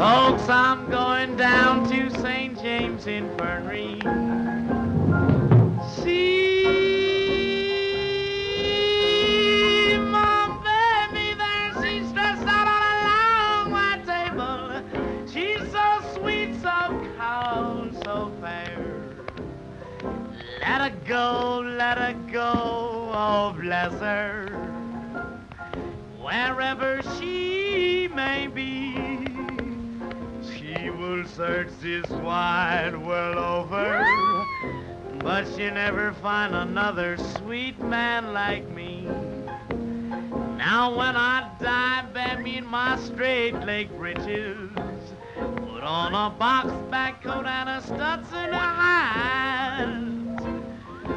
I'm going down to St. James Infirmary. See my baby there, she's dressed out on a long white table. She's so sweet, so cold, so fair. Let her go, let her go, oh bless her. Wherever she may be, she will search this wide world over. But she never find another sweet man like me. Now when I die, bear me in my straight leg breeches. Put on a box back coat and a Stetson hat.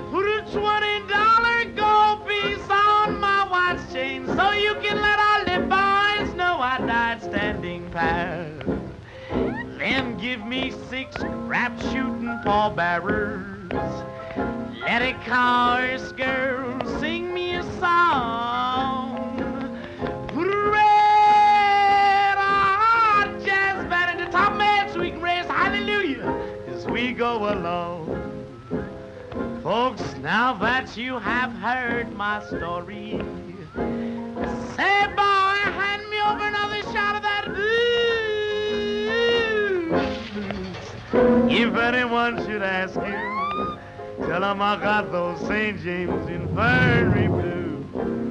Put a twenty dollar gold piece on my watch chain so you can let all the boys know I died standing pat. Then give me six crap-shooting pallbearers. Let a chorus girl sing me a song. Put a red hot jazz band in the top man so we can raise hallelujah as we go along. Folks, now that you have heard my story, If anyone should ask you, tell them I got those St. James Infirmary blues.